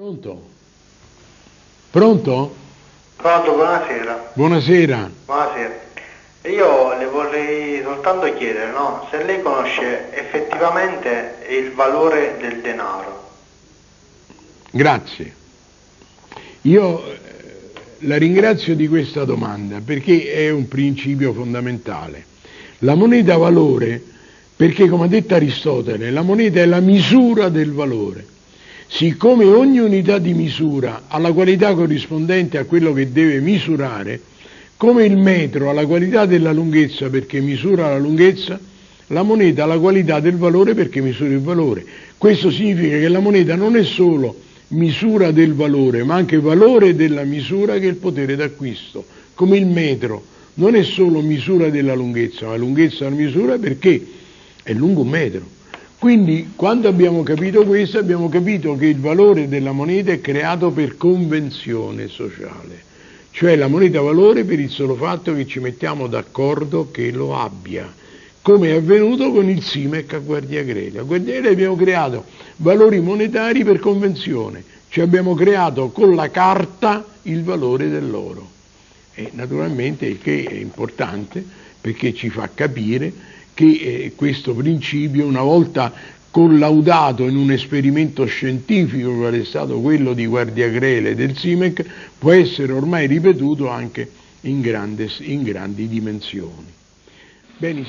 Pronto? Pronto? Pronto, buonasera. Buonasera. Buonasera. Io le vorrei soltanto chiedere, no? Se lei conosce effettivamente il valore del denaro. Grazie. Io eh, la ringrazio di questa domanda perché è un principio fondamentale. La moneta valore, perché come ha detto Aristotele, la moneta è la misura del valore. Siccome ogni unità di misura ha la qualità corrispondente a quello che deve misurare, come il metro ha la qualità della lunghezza perché misura la lunghezza, la moneta ha la qualità del valore perché misura il valore. Questo significa che la moneta non è solo misura del valore, ma anche valore della misura che è il potere d'acquisto, come il metro non è solo misura della lunghezza, ma lunghezza una misura perché è lungo un metro. Quindi quando abbiamo capito questo abbiamo capito che il valore della moneta è creato per convenzione sociale, cioè la moneta valore per il solo fatto che ci mettiamo d'accordo che lo abbia, come è avvenuto con il SIMEC a Guardia Grele. A Guardia Grele abbiamo creato valori monetari per convenzione, cioè abbiamo creato con la carta il valore dell'oro. E naturalmente il che è importante perché ci fa capire che eh, questo principio, una volta collaudato in un esperimento scientifico quale è stato quello di Guardiagrele del SIMEC, può essere ormai ripetuto anche in, grande, in grandi dimensioni. Bene,